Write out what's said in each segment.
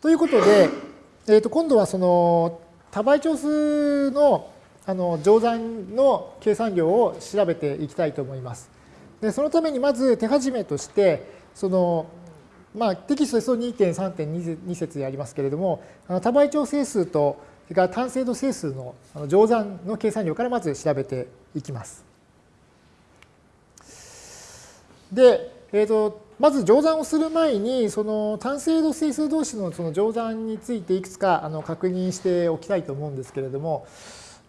ということで、えー、と今度はその多倍長数のあの乗算の計算量を調べていきたいと思います。でそのためにまず手始めとしてその、まあ、テキストですと2.3.2節でありますけれどもあの多倍長整数とそれから単精度整数の乗算の計算量からまず調べていきます。で、えーと、まず乗算をする前にその単精度整数同士のその乗算についていくつかあの確認しておきたいと思うんですけれども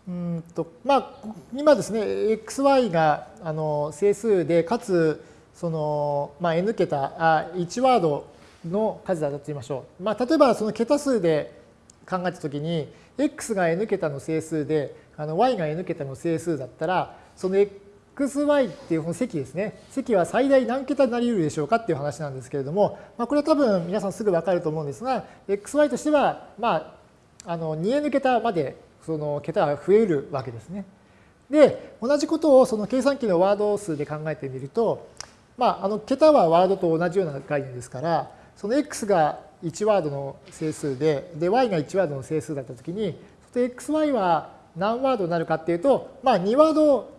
うんとまあ今ですね xy があの整数でかつその、まあ、n 桁あ1ワードの数だと言いましょう。まあ、例えばその桁数で考えたときに x が n 桁の整数であの y が n 桁の整数だったらその xy っていうこの積ですね積は最大何桁になり得るでしょうかっていう話なんですけれども、まあ、これは多分皆さんすぐ分かると思うんですが xy としてはまああの 2n 桁までその桁が増えるわけですね。で同じことをその計算機のワード数で考えてみると、まあ、あの桁はワードと同じような概念ですからその x が1ワードの整数で、で、y が1ワードの整数だったときに、xy は何ワードになるかっていうと、まあ2ワード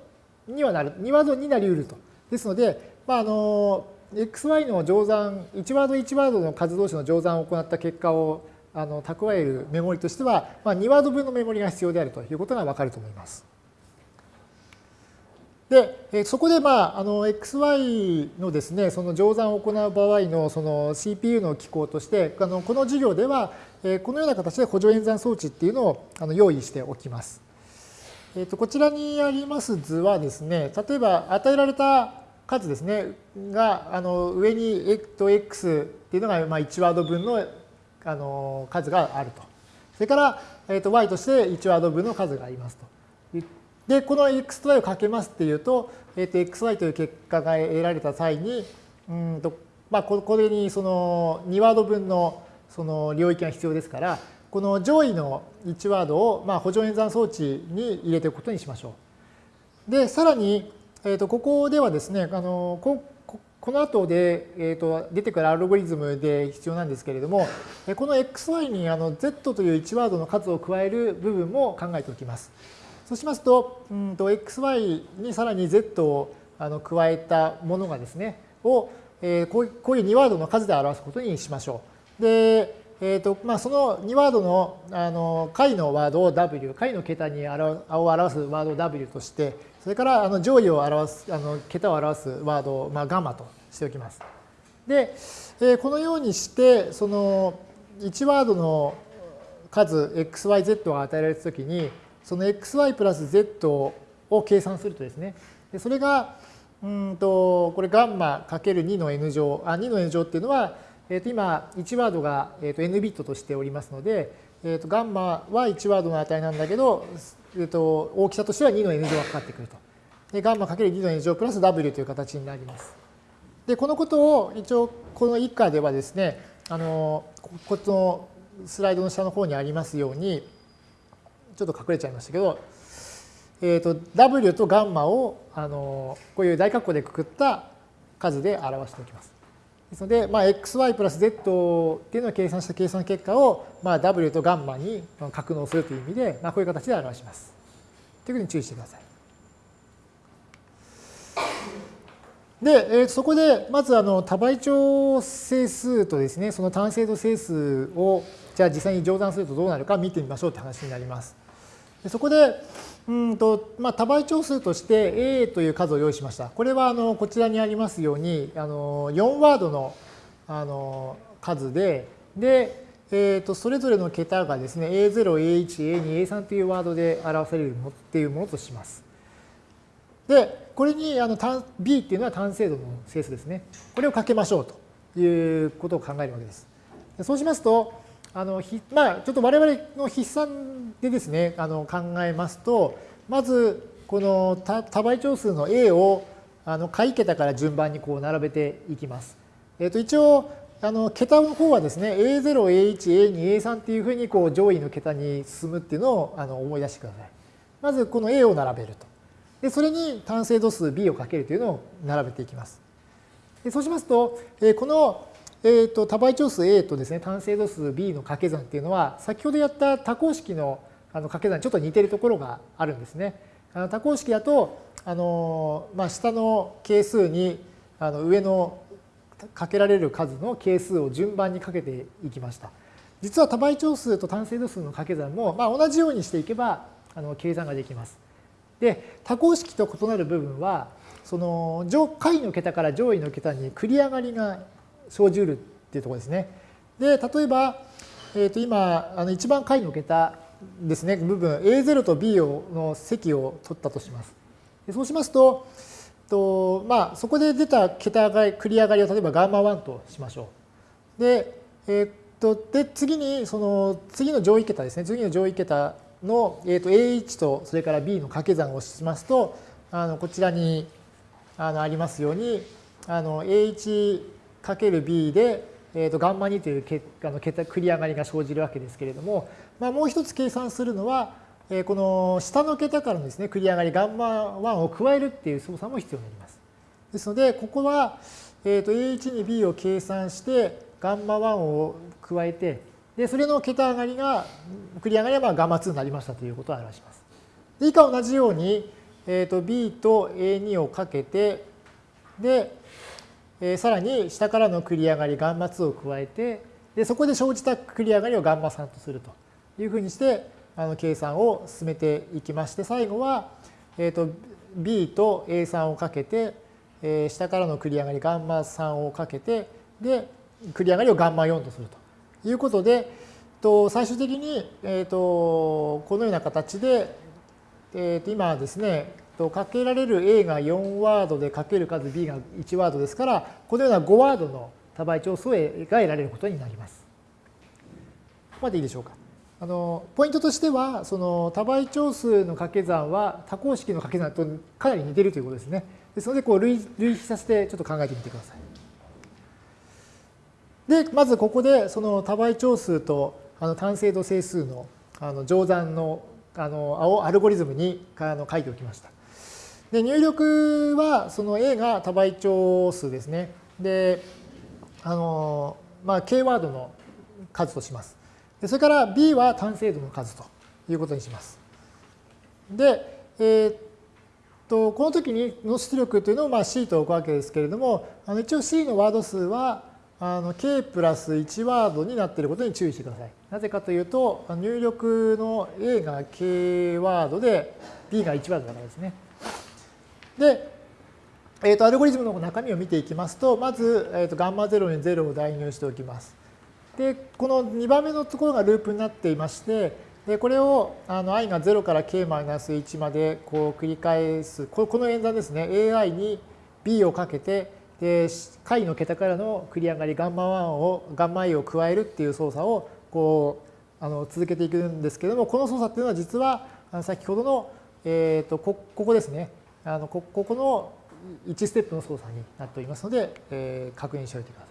にはなる、2ワードになり得ると。ですので、まああの、xy の乗算、1ワード1ワードの数同士の乗算を行った結果をあの蓄えるメモリとしては、まあ、2ワード分のメモリが必要であるということがわかると思います。で、そこで、まあ、あの XY のですね、その乗算を行う場合のその CPU の機構として、あのこの授業では、このような形で補助演算装置っていうのをあの用意しておきます。えっと、こちらにあります図はですね、例えば与えられた数ですね、があの上に x っていうのがまあ1ワード分のあの数があると。それから、えっと、y として1ワード分の数がありますと。で、この x と y をかけますっていうと、え、ー、と、xy という結果が得られた際に、うんと、まあ、これにその2ワード分のその領域が必要ですから、この上位の1ワードをまあ補助演算装置に入れていくことにしましょう。で、さらに、え、ー、と、ここではですね、あの、ここの後で、えー、と出てくるアルゴリズムで必要なんですけれども、この xy にあの z という1ワードの数を加える部分も考えておきます。そうしますと、うんと xy にさらに z をあの加えたものがですね、を、えー、こうこういう2ワードの数で表すことにしましょう。で、えーとまあ、その2ワードのあの解のワードを w、解の桁に表を表すワードを w として、それからあの上位を表す、あの桁を表すワードを、まあ、ガンマとしておきます。で、えー、このようにして、その1ワードの数 xyz が与えられたときに、その xy プラス z を計算するとですね、でそれが、うんと、これガンマかける2の n 乗、あ、2の n 乗っていうのは、えっ、と、今、1ワードが、えっ、と、n ビットとしておりますので、えっ、と、ガンマは1ワードの値なんだけど、えっ、と、大きさとしては2の n 乗がかかってくると。で、ガンマかける2の n 乗プラス w という形になります。で、このことを一応、この以下ではですね、あの、このスライドの下の方にありますように、ちょっと隠れちゃいましたけど、えーと、W とガンマをあのこういう大括弧でくくった数で表しておきます。ですので、まあ、xy プラス z っていうのを計算した計算結果を、まあ、W とガンマに格納するという意味で、まあ、こういう形で表します。というふうに注意してください。で、えー、そこで、まずあの多倍長整数とですね、その単精度整数を、じゃあ実際に乗算するとどうなるか見てみましょうって話になります。でそこで、うんとまあ、多倍長数として A という数を用意しました。これはあのこちらにありますようにあの4ワードのあの数で、で、えー、とそれぞれの桁がですね A0、A1、A2、A3 というワードで表されるもっていうものとします。で、これにあの B っていうのは単精度の整数ですね。これをかけましょうということを考えるわけです。そうしますと、あのまあ、ちょっと我々の筆算でですね、あの考えますと、まず、この多倍長数の A をあの下位桁から順番にこう並べていきます。えっ、と、一応、あの桁の方はですね、A0、A1、A2、A3 っていうふうにこう上位の桁に進むっていうのをあの思い出してください。まずこの A を並べると。で、それに単精度数 B をかけるというのを並べていきます。でそうしますと、えこのえーと、多倍長数 A とですね単精度数 B の掛け算っていうのは先ほどやった多項式のあの掛け算にちょっと似てるところがあるんですね。あの多項式だとあの、まあ、下の係数にあの上のかけられる数の係数を順番にかけていきました。実は多倍長数と単精度数の掛け算も、まあ、同じようにしていけばあの計算ができます。で多項式と異なる部分はその上下位の桁から上位の桁に繰り上がりが生じうるっていうところですね。で例えば、えー、と今あの一番下位の桁ですね部分 A0 と B をの積を取ったとします。でそうしますとと、まあ、そこで出た桁が繰り上がりを例えばガンマ1としましょう。で,、えー、とで次にその次の上位桁ですね次の上位桁の、えー、と A1 とそれから B の掛け算をしますとあのこちらにあのありますようにあの A1×B で、えー、とガンマ2というけあの桁繰り上がりが生じるわけですけれども、まあ、もう一つ計算するのは、えー、この下の桁からのですね繰り上がりガンマ1を加えるっていう操作も必要になります。ですのでここは、えー、と A1 に B を計算してガンマ1を加えてでそれの桁上がりが繰り上がりはガンマ2になりましたということを表します。で以下同じように、えー、と B と A2 をかけてでえー、さらに下からの繰り上がりガンマ2を加えてでそこで生じた繰り上がりをガンマ3とすると。いうふうにしてあの計算を進めていきまして最後は、えーと、B と A3 をかけて、えー、下からの繰り上がりガンマ3をかけてで繰り上がりをガンマ4とすると。いうことでと最終的に、えーと、このような形で、えー、と今ですねとかけられる A が4ワードでかける数 B が1ワードですからこのような5ワードの多倍長数が得られることになります。ここまでいいでしょうか。あのポイントとしてはその多倍長数の掛け算は多項式の掛け算とかなり似ているということですね。ですのでこう類類比させてちょっと考えてみてください。でまずここでその多倍長数とあの単精度整数のあの乗算のあのアルゴリズムにあの書いておきました。で入力はその A が多倍長数ですね。で、あの、まあ、K ワードの数とします。でそれから B は単精度の数ということにします。で、えー、っと、この時にの出力というのをまあ C と置くわけですけれども、あの一応 C のワード数はあの K プラス1ワードになっていることに注意してください。なぜかというと、入力の A が K ワードで B が1ワードだからですね。で、えー、とアルゴリズムの中身を見ていきますと、まず、えー、とガンマ0に0を代入しておきます。で、この2番目のところがループになっていまして、でこれをあの i が0から k-1 までこう繰り返す、この演算ですね、ai に b をかけて、で解の桁からの繰り上がりガンマ1をガンマ i を加えるっていう操作をこうあの続けていくんですけどもこの操作っていうのは実は先ほどの、えー、とこここですねあのここの1ステップの操作になっておりますので、えー、確認しておいてくださ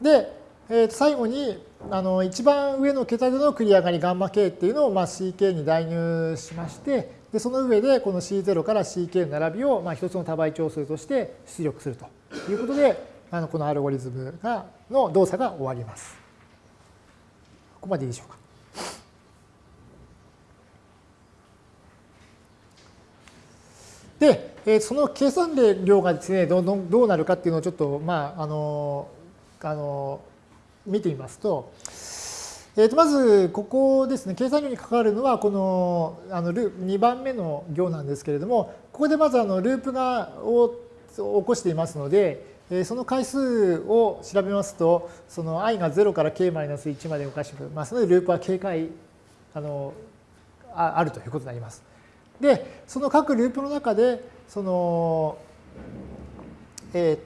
い。で、えー、最後にあの一番上の桁での繰り上がりガンマ k っていうのをまあ ck に代入しましてでその上でこの c0 から ck の並びをまあ一つの多倍長数として出力するということであのこのアルゴリズムがの動作が終わります。ここまでいいでしょうか。で、えその計算量がですね、どうどうなるかっていうのをちょっと、まあ、あの、あの、見てみますと、えー、とまず、ここですね、計算量に関わるのは、このあのル2番目の行なんですけれども、ここでまずあのループがを起こしていますので、その回数を調べますと、その i が0から k-1 まで動かしてますので、ループは警戒あのあるということになります。で、その各ループの中で、その、えー、っ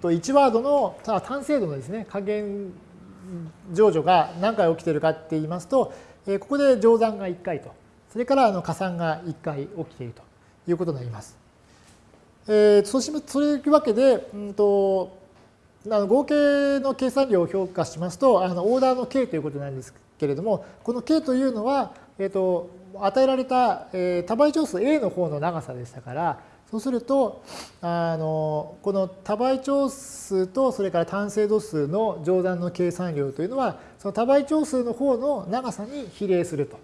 と、1ワードの単精度のですね、加減乗除が何回起きているかって言いますと、えここで乗算が1回と、それからあの加算が1回起きているということになります。えー、そうしそういうわけで、うんと、あの合計の計算量を評価しますと、あのオーダーの k ということなんですけれども、この k というのは、えーと、与えられた、えー、多倍長数 A の方の長さでしたから、そうすると、あのこの多倍長数とそれから単精度数の乗算の計算量というのは、その多倍長数の方の長さに比例すると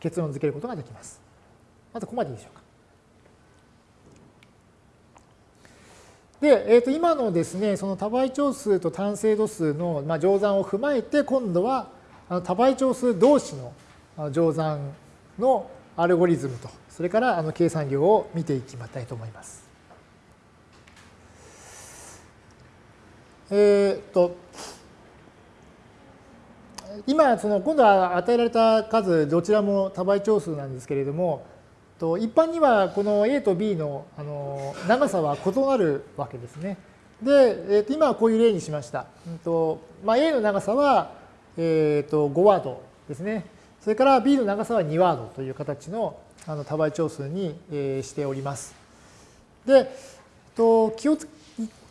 結論付けることができます。まずここまでいいでしょうか。で、えー、と今のですね、その多倍長数と単精度数の、まあ、乗算を踏まえて、今度は多倍長数同士の乗算のアルゴリズムとそれからあの計算量を見ていきたいと思います。えっ、と今その今度は与えられた数どちらも多倍長数なんですけれどもと一般にはこの A と B のあの長さは異なるわけですね。で、えー、と今はこういう例にしました。うんとまあ、A の長さは、えー、と5ワードですね。それから B の長さは2ワードという形のあの多倍長数に、えしております。で、と気をつ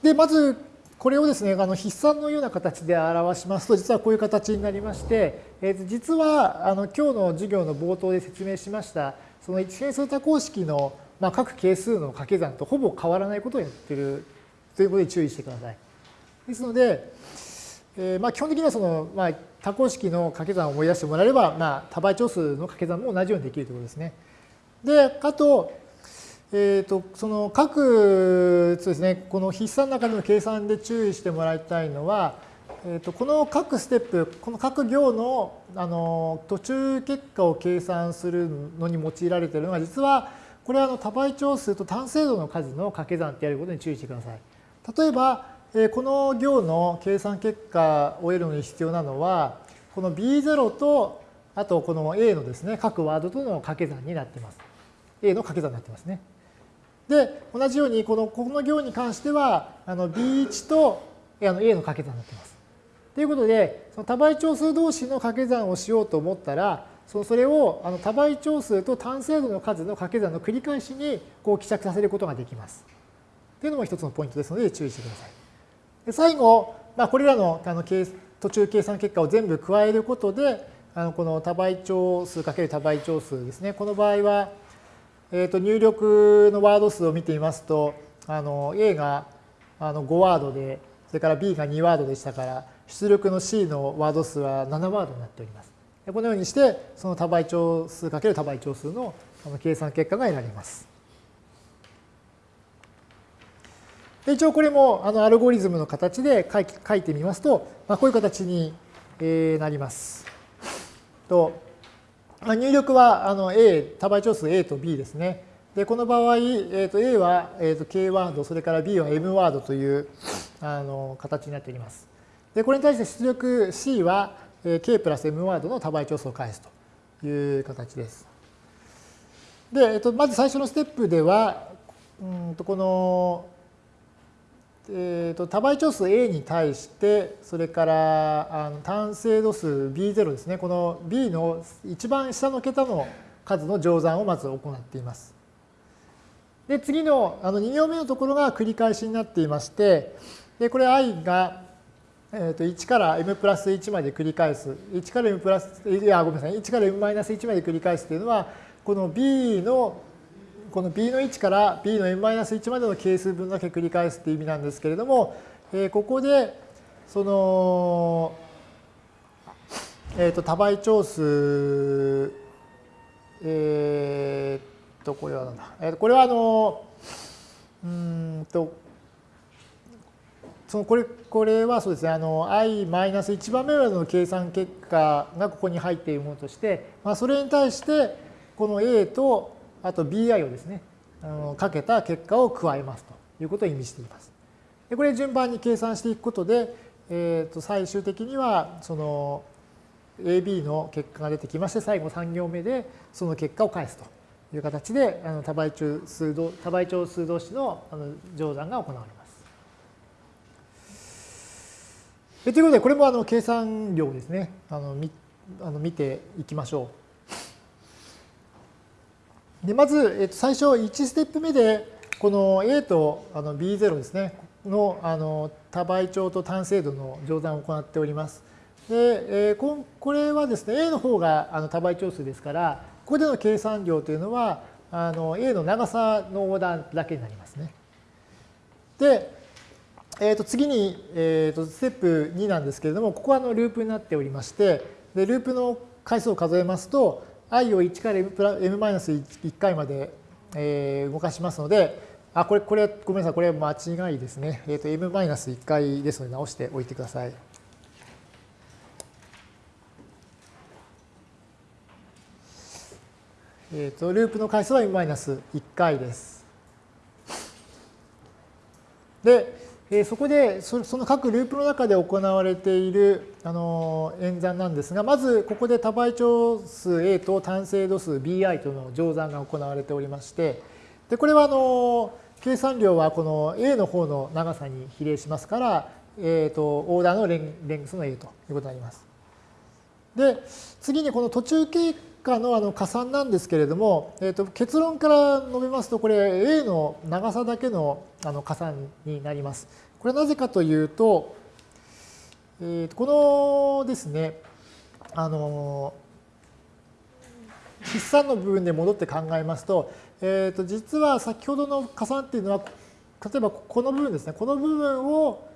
でまずこれをですねあの筆算のような形で表しますと実はこういう形になりまして、えー、実はあの今日の授業の冒頭で説明しましたその一変数多項式の、まあ、各係数の掛け算とほぼ変わらないことをやっているということに注意してください。ですので、えー、まあ基本的にはその、まあ、多項式の掛け算を思い出してもらえれば、まあ、多倍長数の掛け算も同じようにできるということですね。で、あと、えーと、その各そうですね、この筆算の中での計算で注意してもらいたいのは、えーと、この各ステップ、この各行のあの途中結果を計算するのに用いられているのは、実はこれはあの多倍長数と単精度の数の掛け算ってやることに注意してください。例えば、この行の計算結果を得るのに必要なのは、この B0 と、あとこの A のですね、各ワードとの掛け算になっています。A の掛け算になってますね。で、同じように、この、この行に関しては、あの B1 とあの A の掛け算になってます。ということで、その多倍長数同士の掛け算をしようと思ったら、そそれをあの多倍長数と単精度の数の掛け算の繰り返しにこう希釈させることができます。というのも一つのポイントですので注意してください。で最後、まあ、これらのあの途中計算結果を全部加えることで、あのこの多倍長数かける多倍長数ですね。この場合は、えー、と入力のワード数を見てみますと、あの A があの5ワードで、それから B が2ワードでしたから、出力の C のワード数は7ワードになっております。このようにして、その多倍長数かける多倍長数の計算結果が得られます。一応これもあのアルゴリズムの形で書い書いてみますと、まあ、こういう形になります。と入力はあの A、多倍長数 A と B ですね。で、この場合、えー、と A は、えー、と K ワード、それから B は M ワードというあの形になっております。で、これに対して出力 C は K プラス M ワードの多倍長数を返すという形です。で、えー、とまず最初のステップでは、うんとこのえーと、多倍長数 A に対して、それからあの単精度数 B0 ですね、この B の一番下の桁の数の乗算をまず行っています。で、次のあの2行目のところが繰り返しになっていまして、でこれ i が、えー、と1から m プラス1まで繰り返す。1から m プラス、いや、ごめんなさい、1から m マイナス1まで繰り返すというのは、この B のこの b の1から b の n-1 までの係数分だけ繰り返すっていう意味なんですけれども、えー、ここでその、えー、と多倍長数えー、っとこれはなんだ、えー、これはあのうんとそのこれこれはそうですねあの i-1 番目までの計算結果がここに入っているものとして、まあ、それに対してこの a とあと bi をですね、あのかけた結果を加えますということを意味しています。でこれ順番に計算していくことで、えー、と最終的にはその AB の結果が出てきまして、最後3行目でその結果を返すという形で、あの多倍長数多倍長数同士のあの乗算が行われます。ということで、これもあの計算量ですね、あのみあの見ていきましょう。でまず、えっと、最初1ステップ目でこの A とあの B0 ですねのあの多倍長と単精度の乗算を行っております。で、えー、これはですね A の方があの多倍長数ですからここでの計算量というのはあの A の長さのオーダーだけになりますね。で、えー、と次に、えー、とステップ2なんですけれども、ここはあのループになっておりまして、でループの回数を数えますと、i を1から m-1 回まで、えー、動かしますので、あ、これ、これ、ごめんなさい、これ間違いですね。えっ、ー、と、m-1 回ですので直しておいてください。えっ、ー、と、ループの回数は m-1 回です。で、え、そこでその各ループの中で行われているあの演算なんですが、まずここで多倍長数 A と単精度数 BI との乗算が行われておりまして、でこれはあの計算量はこの A の方の長さに比例しますから、えーと、オーダーのレンレングスの A ということになります。で、次にこの途中経のあの加算なんですけれども、えーと、結論から述べますと、これ A の長さだけのあの加算になります。これはなぜかというと、えー、とこのですね、あの、筆算の部分で戻って考えますと、えー、と実は先ほどの加算っていうのは、例えばこの部分ですね、この部分を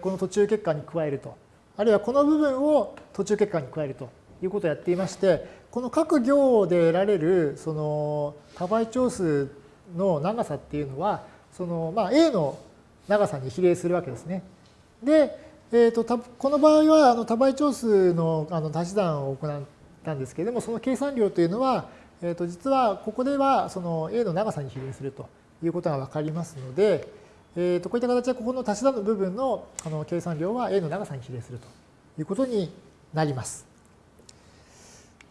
この途中結果に加えると、あるいはこの部分を途中結果に加えるということをやっていまして、この各行で得られるその多倍長数の長さっていうのは、そのまあ A の長さに比例するわけですね。で、えー、とこの場合はあの多倍長数のあの足し算を行ったんですけれども、その計算量というのは、えー、と実はここではその A の長さに比例するということが分かりますので、えー、とこういった形でここの足し算の部分のあの計算量は A の長さに比例するということになります。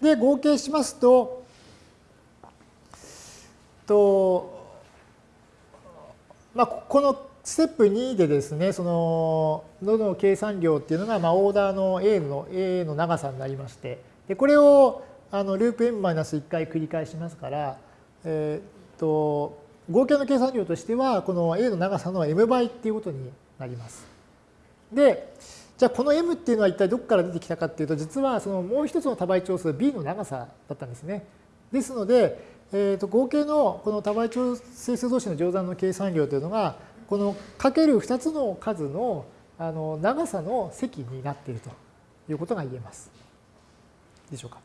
で、合計しますと、とまあ、このステップ2でですね、その、どの計算量っていうのが、まあ、オーダーの A の A の長さになりまして、でこれをあのループ m-1 回繰り返しますから、えー、と合計の計算量としてはこの a の長さの m 倍っていうことになります。でじゃあこの m っていうのは一体どこから出てきたかっていうと実はそのもう一つの多倍長数 b の長さだったんですね。ですので、えー、と合計のこの多倍長整数同士の乗算の計算量というのがこのかける2つの数のあの長さの積になっているということが言えます。でしょうか。